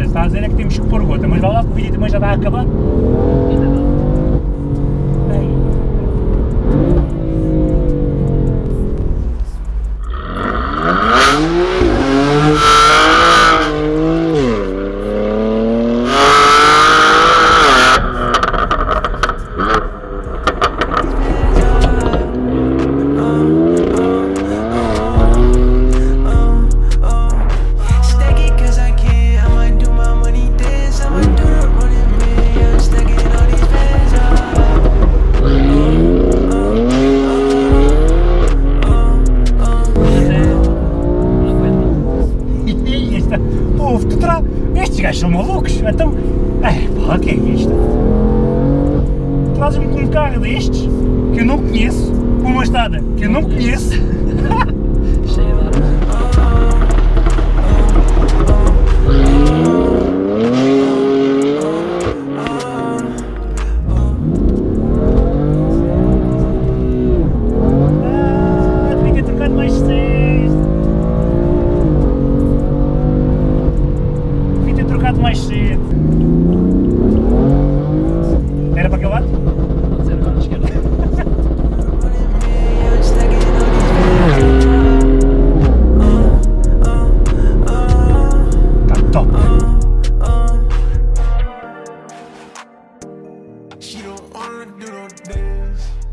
olha, está a dizer é que temos que pôr gota, mas vai lá que o vídeo também já está a acabar. Ainda não. Estes gajos são malucos, então... é eh, pá, o que é isto? Trazes-me com um carro destes, que eu não conheço, com uma estrada que eu não conheço. Vet. She don't wanna do no dance